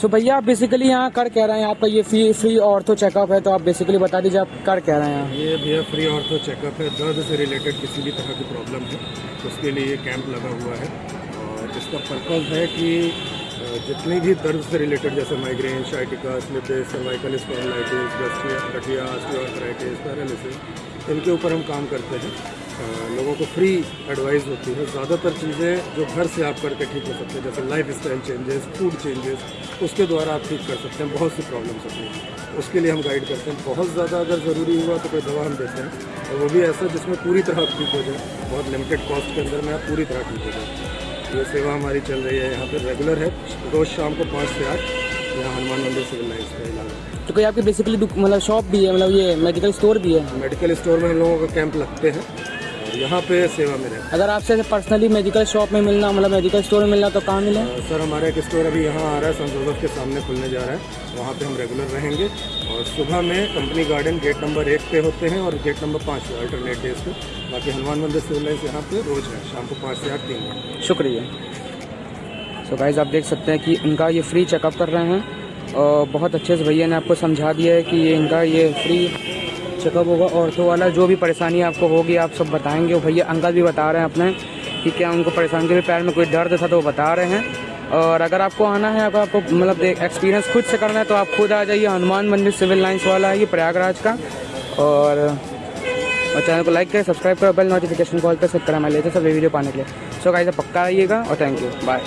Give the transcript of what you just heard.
सो भैया, आप बेसिकली यहाँ कर कह रहे हैं? आपका ये फ्री फ्री ऑर्थो चेकअप है तो आप बेसिकली बता दीजिए, आप कर कह रहे हैं? ये भैया फ्री ऑर्थो चेकअप है। दर्द से रिलेटेड किसी भी तरह की प्रॉब्लम है, उसके लिए ये कैंप लगा हुआ है। और इसका पर्पज़ है कि जितनी भी दर्द से रिलेटेड जैसे migraine sciatica slippage cervical paralysis इनके ऊपर हम काम करते हैं। लोगों को फ्री एडवाइस होती है। ज़्यादातर चीज़ें जो घर से आप करके ठीक हो सकते हैं, जैसे lifestyle changes food changes उसके द्वारा आप ठीक कर सकते हैं बहुत सी प्रॉब्लम्स होती हैं। उसके लिए हम गाइड करते हैं। बहुत ज़्यादा अगर ज़रूरी हुआ तो कोई दवा हम देते हैं। और वो भी ऐसा जिसमें पूरी तरह ठीक हो जाए। बहुत लिमिटेड कॉस्ट के अंदर में आप पूरी तरह ठीक हो जाए। ये सेवा हमारी चल रही है यहाँ पर रेगुलर है। रोज़ शाम को पाँच से आठ यहाँ हनुमान मंदिर सिविल लाइन्स का इलाका तो कोई आपकी बेसिकली मतलब शॉप भी है मतलब ये मेडिकल स्टोर भी है? मेडिकल स्टोर में हम लोगों का कैंप लगते हैं। यहाँ पे सेवा में रहते अगर आपसे पर्सनली मेडिकल शॉप में मिलना मतलब मेडिकल स्टोर में मिलना तो कहाँ मिले? सर हमारा एक स्टोर अभी यहाँ आ रहा है संत जोसेफ के सामने खुलने जा रहा है। वहाँ पे हम रेगुलर रहेंगे। और सुबह में कंपनी गार्डन गेट नंबर एक पे होते हैं और गेट नंबर पाँच पे अल्टरनेट डेज़ पे। बाकी हनुमान मंदिर सिविल लाइन्स यहाँ पे रोज़ है शाम को पाँच से आठ तीन घंटे शुक्रिया। सो गाइज़ आप देख सकते हैं कि इनका ये फ्री चेकअप कर रहे हैं। और बहुत अच्छे से भैया ने आपको समझा दिया है कि ये इनका ये फ्री चेकअप होगा ऑर्थो वाला, जो भी परेशानी आपको होगी, आप सब बताएँगे। भैया, अंकल भी बता रहे हैं अपने कि क्या उनको परेशानी के पैर में कोई दर्द था तो वो बता रहे हैं। और अगर आपको आना है, अगर आपको मतलब एक्सपीरियंस खुद से करना है तो आप खुद आ जाइए, हनुमान मंदिर सिविल लाइन्स वाला है, ये प्रयागराज का। और और चैनल को लाइक करें सब्सक्राइब करें बेल नोटिफिकेशन कॉल पर सेट करें मैं लेते सब वीडियो पाने के लिए। सो गाइस पक्का आइएगा, और थैंक यू बाय